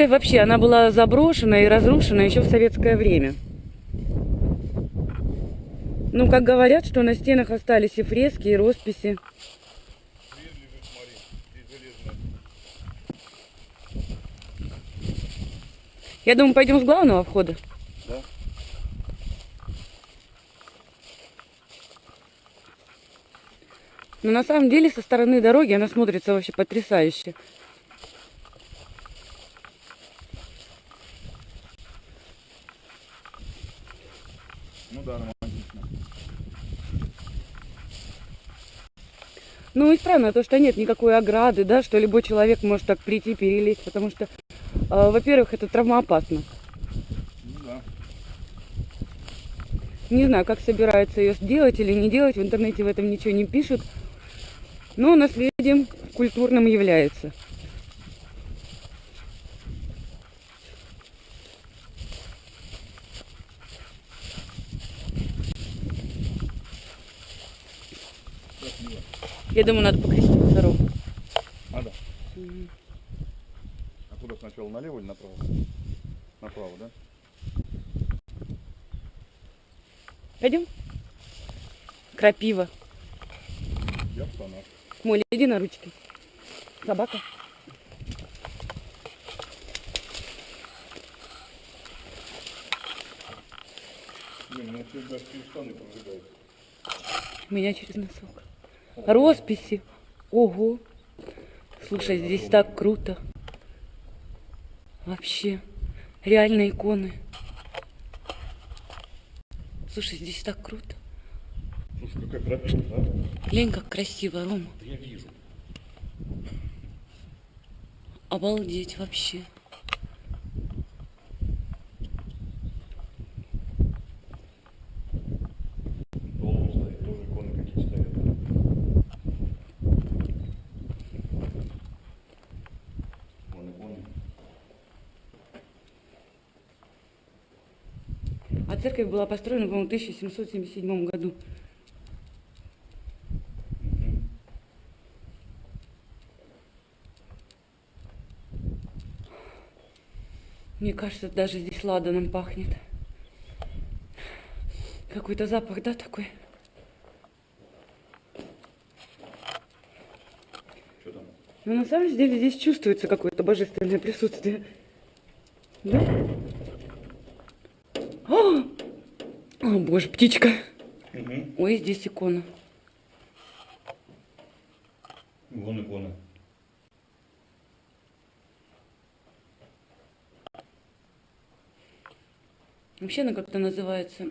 Церковь вообще, она была заброшена и разрушена еще в советское время. Ну, как говорят, что на стенах остались и фрески, и росписи. Я думаю, пойдем с главного входа. Да? Но на самом деле со стороны дороги она смотрится вообще потрясающе. Ну да, романтично. Ну и странно то, что нет никакой ограды, да, что любой человек может так прийти, перелезть, потому что, э, во-первых, это травмоопасно. Ну да. Не знаю, как собираются ее сделать или не делать, в интернете в этом ничего не пишут, но наследием культурным является. Я думаю, надо покрестить дорогу. Надо. А куда сначала, налево или направо? Направо, да? Пойдем? Крапива. Я в штанах. Молли, иди на ручки. Собака. Блин, ну все даже через штаны прожигают. Меня через носок. Росписи. Ого. Слушай, здесь так круто. Вообще. Реально иконы. Слушай, здесь так круто. Слушай, какая крапива, да? Глянь, как красиво, Рома. Да я вижу. Обалдеть вообще. Долго стоит, тоже иконы какие стоят. Вон иконы. А церковь была построена, по-моему, в 1777 году. Мне кажется, даже здесь ладаном пахнет. Какой-то запах, да, такой? Что там? Но на самом деле здесь чувствуется какое-то божественное присутствие. Да? Боже, птичка. Угу. Ой, здесь икона. Вон икона. Вообще она как-то называется,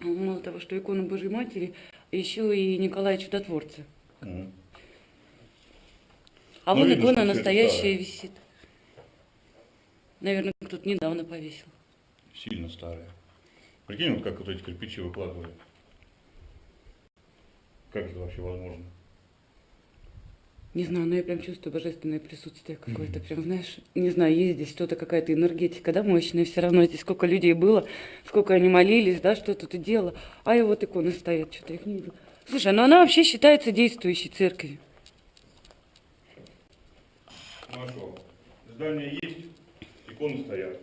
мало того, что икона Божьей Матери, еще и Николая Чудотворца. Мгм. А Ну, вон видно, икона настоящая старое. висит. Наверное, кто-то недавно повесил. Сильно старая. Прикинь, вот как вот эти кирпичи выкладывали. Как это вообще возможно? Не знаю, но я прям чувствую божественное присутствие какое-то. Прям, знаешь, не знаю, есть здесь что-то, какая-то энергетика, да, мощная. Все равно здесь сколько людей было, сколько они молились, да, что тут и дело. А и вот иконы стоят, что-то их не видела. Слушай, ну она вообще считается действующей церковью. Хорошо. Здание есть, иконы стоят.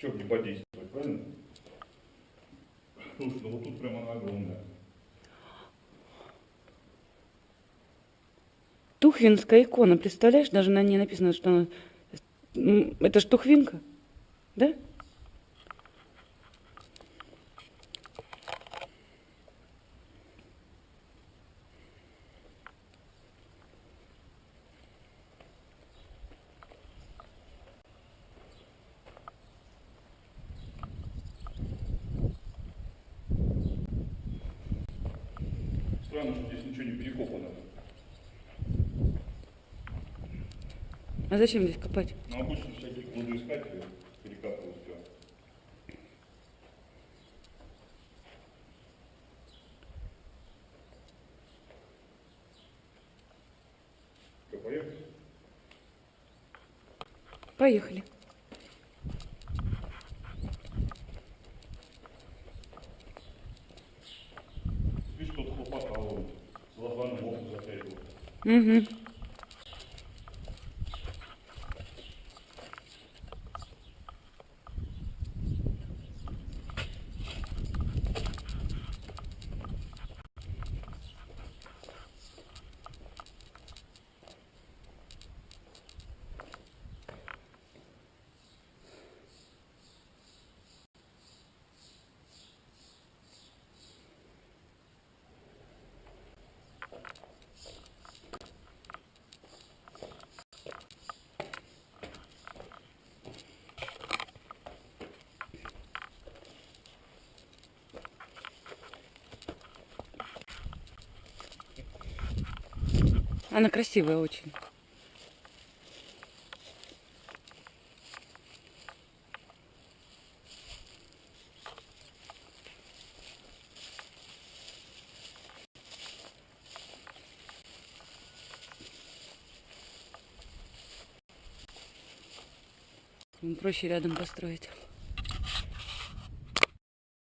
Че не подействовать, правильно? Слушай, ну вот тут прям она огромная. Тухвинская икона, представляешь, даже на ней написано, что она... Это ж Тухвинка, да? Странно, что здесь ничего не перекопано. А зачем здесь копать? Но обычно всякие кладоискатели перекапывают все. Что, поехали? Поехали. Mm-hmm. Она красивая очень. Проще рядом построить.